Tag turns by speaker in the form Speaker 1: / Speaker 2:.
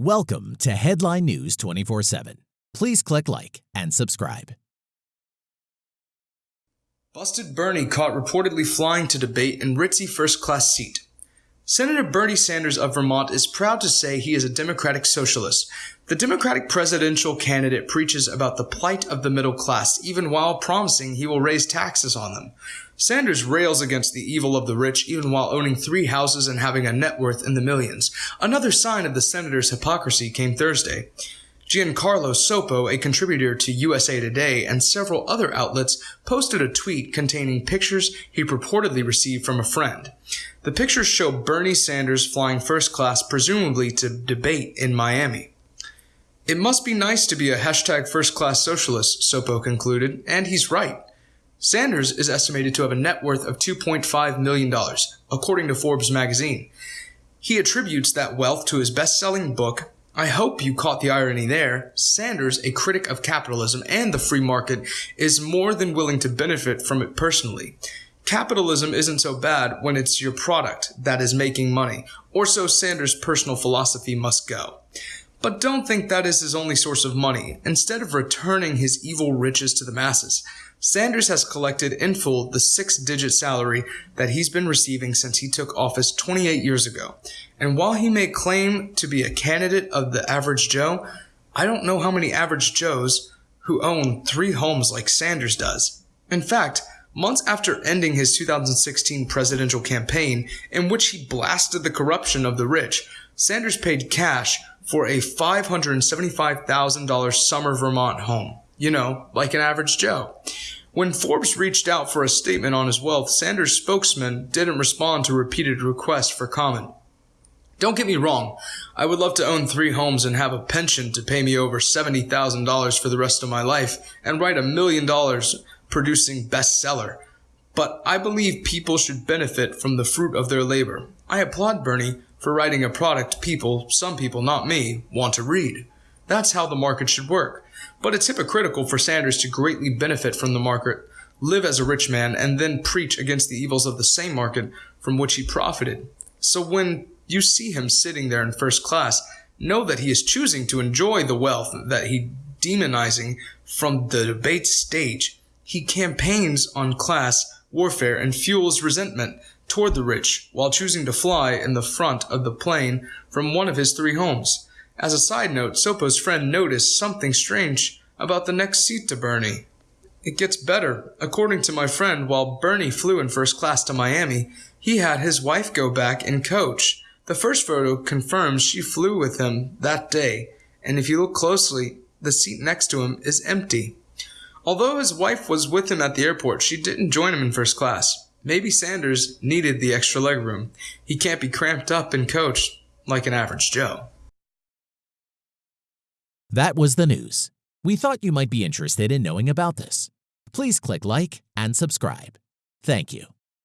Speaker 1: Welcome to Headline News 24 7. Please click like and subscribe.
Speaker 2: Busted Bernie caught reportedly flying to debate in ritzy first class seat. Senator Bernie Sanders of Vermont is proud to say he is a Democratic socialist. The Democratic presidential candidate preaches about the plight of the middle class, even while promising he will raise taxes on them. Sanders rails against the evil of the rich, even while owning three houses and having a net worth in the millions. Another sign of the senator's hypocrisy came Thursday. Giancarlo Sopo, a contributor to USA Today and several other outlets, posted a tweet containing pictures he purportedly received from a friend. The pictures show Bernie Sanders flying first class, presumably to debate in Miami. It must be nice to be a hashtag first class socialist, Sopo concluded, and he's right. Sanders is estimated to have a net worth of $2.5 million, according to Forbes magazine. He attributes that wealth to his best selling book, I hope you caught the irony there. Sanders, a critic of capitalism and the free market, is more than willing to benefit from it personally. Capitalism isn't so bad when it's your product that is making money, or so Sanders' personal philosophy must go. But don't think that is his only source of money. Instead of returning his evil riches to the masses, Sanders has collected in full the six digit salary that he's been receiving since he took office 28 years ago. And while he may claim to be a candidate of the average Joe, I don't know how many average Joes who own three homes like Sanders does. In fact, months after ending his 2016 presidential campaign, in which he blasted the corruption of the rich, Sanders paid cash for a $575,000 summer Vermont home. You know, like an average Joe. When Forbes reached out for a statement on his wealth, Sanders' spokesman didn't respond to repeated requests for comment. Don't get me wrong, I would love to own three homes and have a pension to pay me over $70,000 for the rest of my life and write a million dollars producing bestseller. But I believe people should benefit from the fruit of their labor. I applaud Bernie for writing a product people, some people, not me, want to read. That's how the market should work. But it's hypocritical for Sanders to greatly benefit from the market, live as a rich man, and then preach against the evils of the same market from which he profited. So when you see him sitting there in first class, know that he is choosing to enjoy the wealth that he demonizing from the debate stage. He campaigns on class warfare and fuels resentment toward the rich while choosing to fly in the front of the plane from one of his three homes. As a side note, Sopo's friend noticed something strange about the next seat to Bernie. It gets better. According to my friend, while Bernie flew in first class to Miami, he had his wife go back and coach. The first photo confirms she flew with him that day, and if you look closely, the seat next to him is empty. Although his wife was with him at the airport, she didn't join him in first class. Maybe Sanders needed the extra legroom. He can't be cramped up and coached like an average Joe.
Speaker 1: That was the news. We thought you might be interested in knowing about this. Please click like and subscribe. Thank you.